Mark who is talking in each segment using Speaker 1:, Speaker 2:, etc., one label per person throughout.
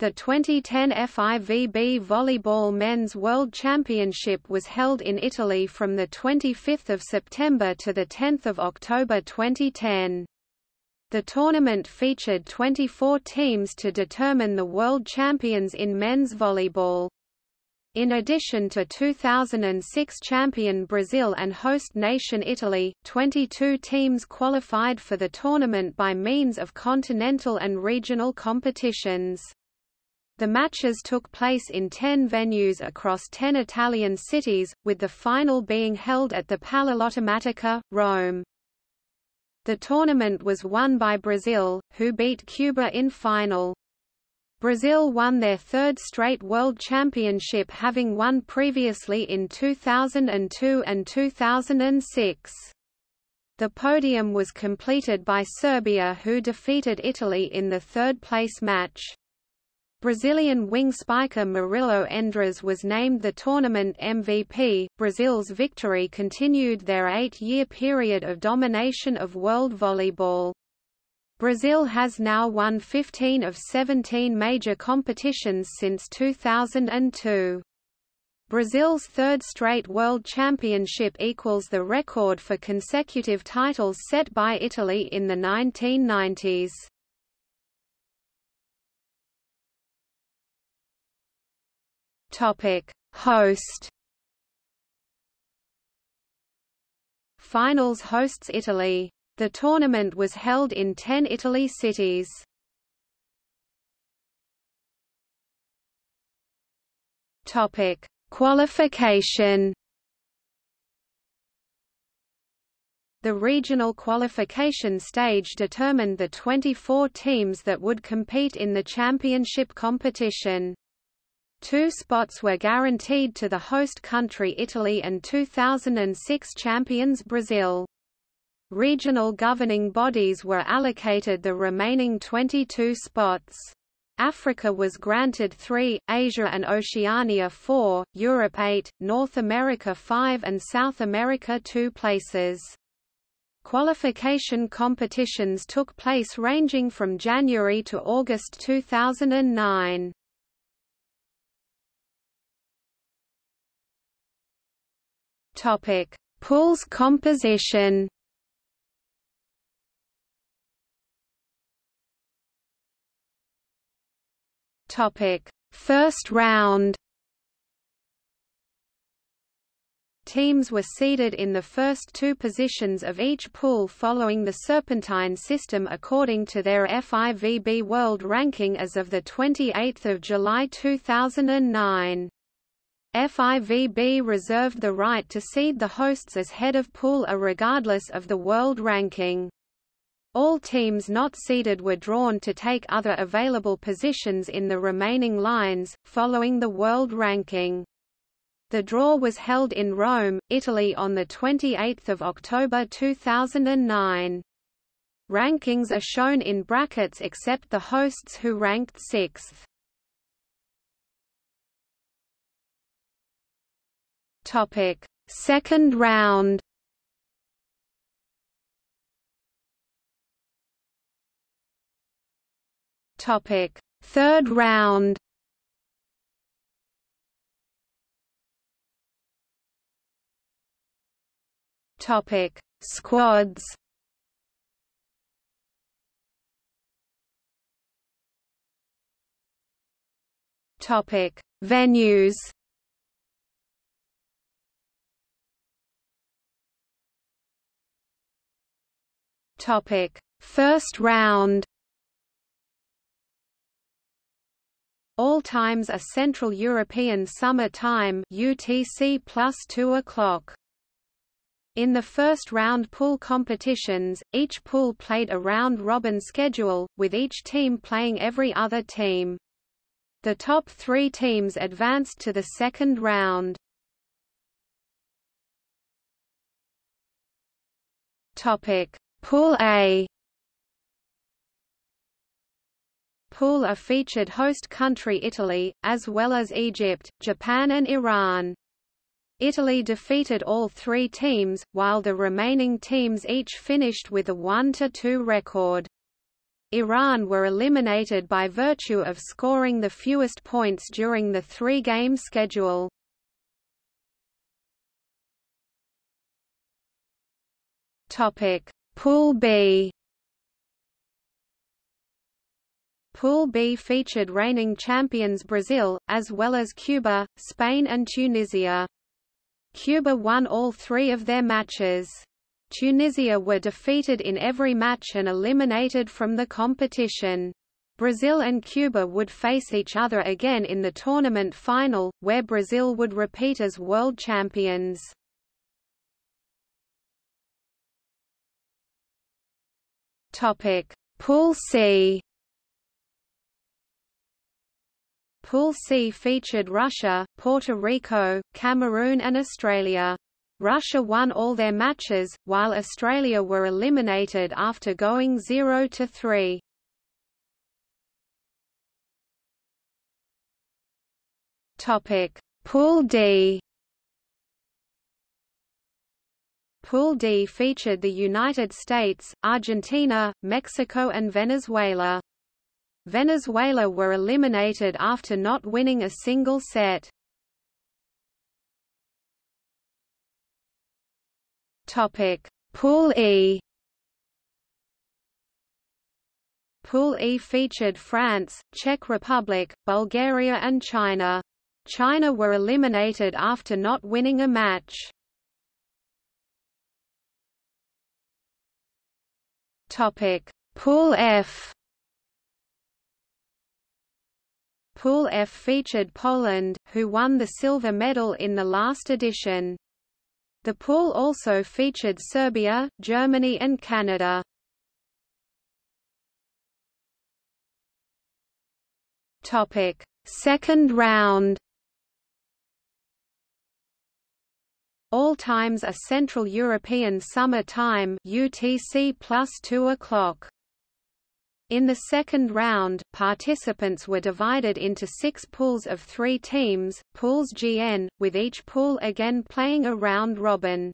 Speaker 1: The 2010 FIVB Volleyball Men's World Championship was held in Italy from 25 September to 10 October 2010. The tournament featured 24 teams to determine the world champions in men's volleyball. In addition to 2006 champion Brazil and host nation Italy, 22 teams qualified for the tournament by means of continental and regional competitions. The matches took place in 10 venues across 10 Italian cities, with the final being held at the PalaLottomatica, Rome. The tournament was won by Brazil, who beat Cuba in final. Brazil won their third straight World Championship having won previously in 2002 and 2006. The podium was completed by Serbia who defeated Italy in the third-place match. Brazilian wing spiker Murilo Endres was named the tournament MVP. Brazil's victory continued their eight-year period of domination of world volleyball. Brazil has now won 15 of 17 major competitions since 2002. Brazil's third straight world championship equals the record for consecutive titles set by Italy in the 1990s. Topic: Host. Finals hosts Italy. The tournament was held in 10 Italy cities. Topic: Qualification. The regional qualification stage determined the 24 teams that would compete in the championship competition. Two spots were guaranteed to the host country Italy and 2006 champions Brazil. Regional governing bodies were allocated the remaining 22 spots. Africa was granted 3, Asia and Oceania 4, Europe 8, North America 5 and South America 2 places. Qualification competitions took place ranging from January to August 2009. Topic: Pools composition. Topic: First round. Teams were seeded in the first two positions of each pool following the Serpentine system according to their FIVB World Ranking as of 28 July 2009. FIVB reserved the right to seed the hosts as head of pool A regardless of the world ranking. All teams not seeded were drawn to take other available positions in the remaining lines, following the world ranking. The draw was held in Rome, Italy on 28 October 2009. Rankings are shown in brackets except the hosts who ranked sixth. Topic: Second round. Topic: Third round. Topic: Squads. Topic: Venues. Topic: First round. All times are Central European Summer Time (UTC plus 2 o'clock). In the first round pool competitions, each pool played a round-robin schedule, with each team playing every other team. The top three teams advanced to the second round. Topic: Pool A Pool A featured host country Italy, as well as Egypt, Japan and Iran. Italy defeated all three teams, while the remaining teams each finished with a 1–2 record. Iran were eliminated by virtue of scoring the fewest points during the three-game schedule. Topic: Pool B. Pool B featured reigning champions Brazil, as well as Cuba, Spain and Tunisia. Cuba won all three of their matches. Tunisia were defeated in every match and eliminated from the competition. Brazil and Cuba would face each other again in the tournament final, where Brazil would repeat as world champions. Topic: Pool C. Pool C featured Russia, Puerto Rico, Cameroon and Australia. Russia won all their matches, while Australia were eliminated after going 0–3. Topic: Pool D. Pool D featured the United States, Argentina, Mexico and Venezuela. Venezuela were eliminated after not winning a single set. Topic: Pool E. Pool E featured France, Czech Republic, Bulgaria and China. China were eliminated after not winning a match. Topic: Pool F. Pool F featured Poland, who won the silver medal in the last edition. The pool also featured Serbia, Germany and Canada. Topic: Second round. All times are Central European Summer Time (UTC plus 2 o'clock). In the second round, participants were divided into six pools of three teams, pools GN, with each pool again playing a round robin.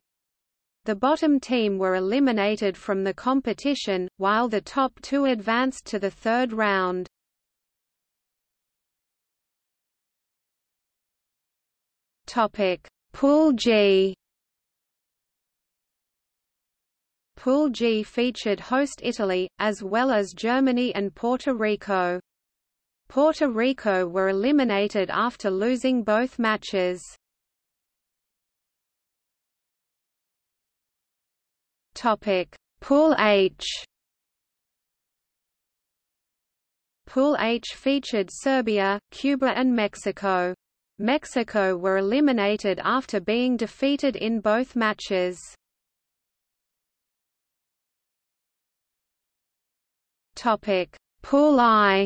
Speaker 1: The bottom team were eliminated from the competition, while the top two advanced to the third round. Pool G Pool G featured host Italy, as well as Germany and Puerto Rico. Puerto Rico were eliminated after losing both matches. Topic: Pool H. Pool H featured Serbia, Cuba and Mexico. Mexico were eliminated after being defeated in both matches. Topic: Pool I.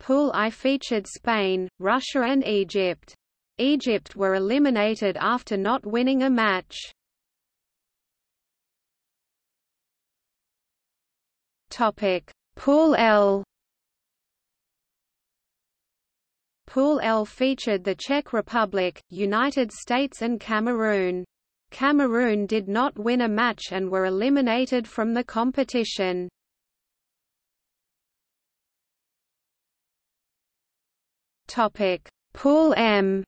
Speaker 1: Pool I featured Spain, Russia and Egypt. Egypt were eliminated after not winning a match. Topic: Pool L. Pool L featured the Czech Republic, United States and Cameroon. Cameroon did not win a match and were eliminated from the competition. Pool M.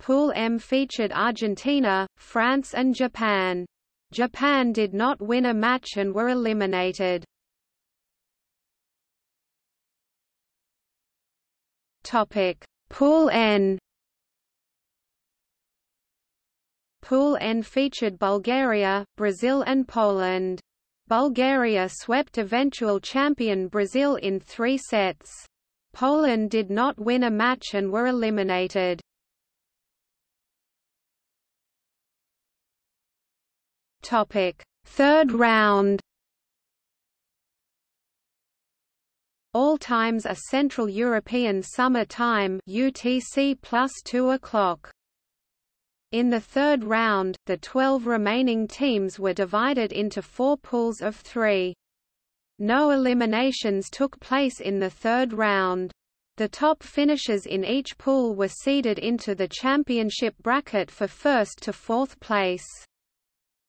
Speaker 1: Pool M featured Argentina, France and Japan. Japan did not win a match and were eliminated. Topic: Pool N. Pool N featured Bulgaria, Brazil and Poland. Bulgaria swept eventual champion Brazil in three sets. Poland did not win a match and were eliminated. Topic: Third round. All times are Central European Summer Time (UTC plus 2 o'clock). In the third round, the 12 remaining teams were divided into four pools of three. No eliminations took place in the third round. The top finishers in each pool were seeded into the championship bracket for first to fourth place.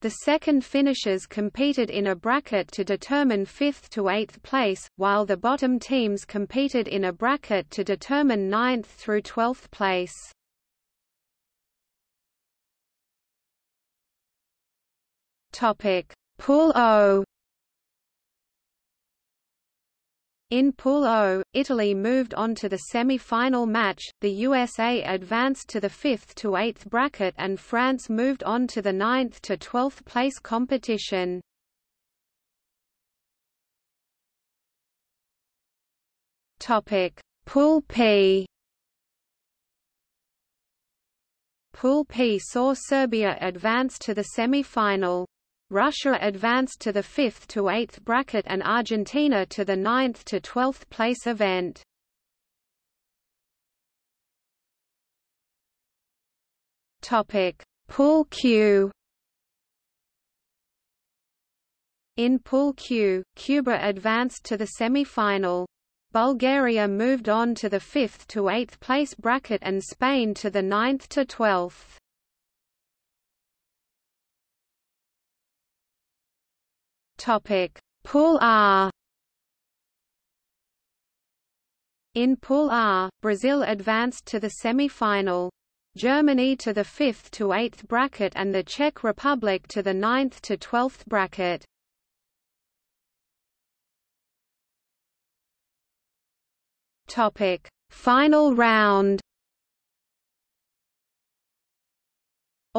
Speaker 1: The second finishers competed in a bracket to determine 5th to 8th place, while the bottom teams competed in a bracket to determine 9th through 12th place. Topic: Pool O In Pool O, Italy moved on to the semi-final match, the USA advanced to the 5th to 8th bracket and France moved on to the 9th to 12th place competition. Pool P Pool P saw Serbia advance to the semi-final. Russia advanced to the 5th to 8th bracket and Argentina to the 9th to 12th place event. Topic: Pool Q. In Pool Q, Cuba advanced to the semi-final. Bulgaria moved on to the 5th to 8th place bracket and Spain to the 9th to 12th. Topic: Pool R. In Pool R, Brazil advanced to the semi-final. Germany to the 5th to 8th bracket and the Czech Republic to the 9th to 12th bracket. Topic: Final round.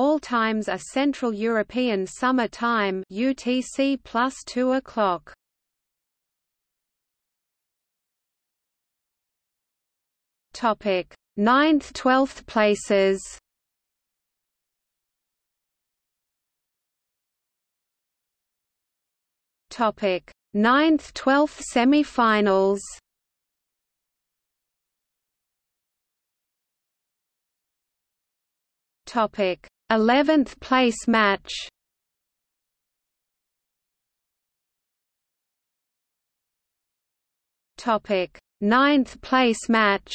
Speaker 1: All times are Central European Summer Time UTC plus 2 o'clock. Topic: 9th 12th places. Topic: 9th 12th semi-finals. Topic: 11th place match. Topic: 9th place match.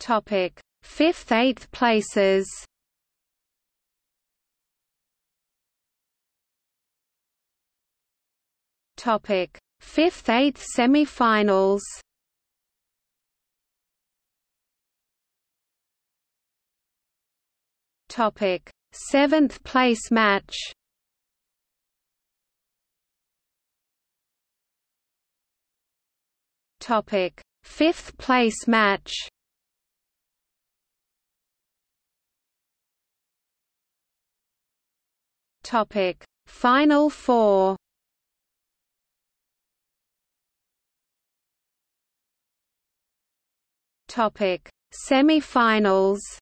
Speaker 1: Topic: 5th 8th places. Topic: 5th 8th semi-finals Topic: Seventh place match. Topic: Fifth place match. Topic: Final four. Topic: Semi-finals.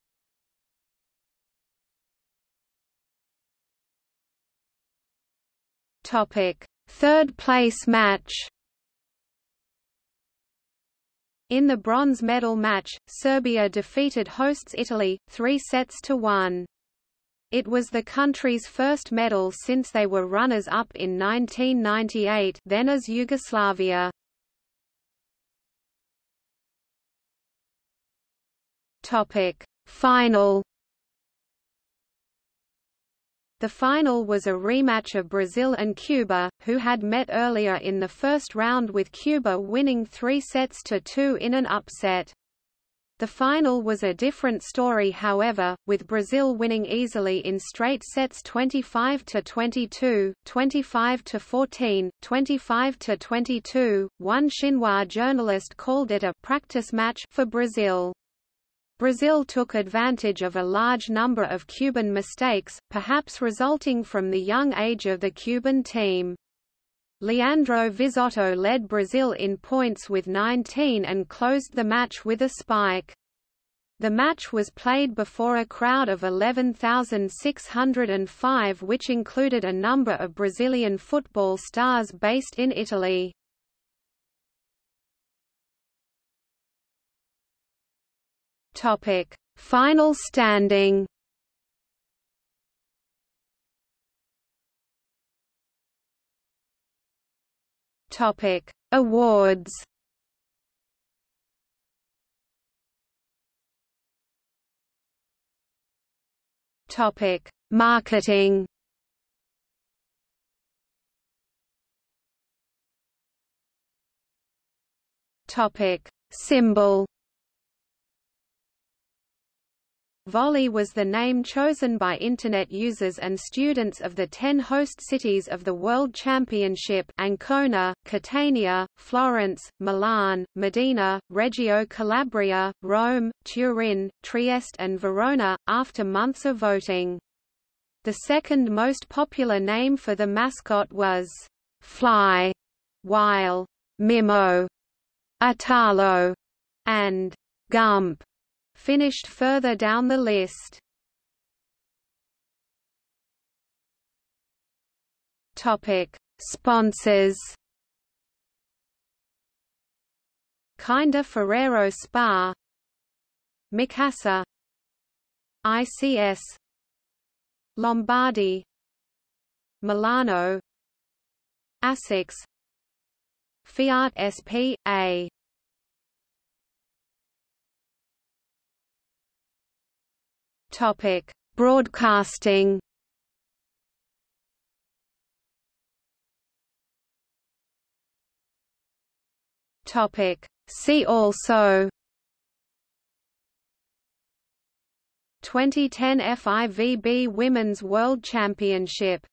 Speaker 1: Topic: Third place match. In the bronze medal match, Serbia defeated hosts Italy, three sets to one. It was the country's first medal since they were runners-up in 1998 then as Yugoslavia. Final the final was a rematch of Brazil and Cuba, who had met earlier in the first round with Cuba winning three sets to two in an upset. The final was a different story however, with Brazil winning easily in straight sets 25 to 22, 25 to 14, 25 to 22. One Xinhua journalist called it a practice match for Brazil. Brazil took advantage of a large number of Cuban mistakes, perhaps resulting from the young age of the Cuban team. Leandro Visotto led Brazil in points with 19 and closed the match with a spike. The match was played before a crowd of 11,605 which included a number of Brazilian football stars based in Italy. Topic: Final standing. Topic: Awards. Topic: Marketing. Topic: Symbol. Volley was the name chosen by Internet users and students of the ten host cities of the World Championship Ancona, Catania, Florence, Milan, Modena, Reggio Calabria, Rome, Turin, Trieste and Verona, after months of voting. The second most popular name for the mascot was Fly, while Mimo, Italo, and Gump finished further down the list. Topic: Sponsors. Kinder Ferrero Spa, Mikasa, ICS, Lombardi, Milano, Asics, Fiat SP.A. Topic: Broadcasting. Topic: See also. 2010 FIVB Women's World Championship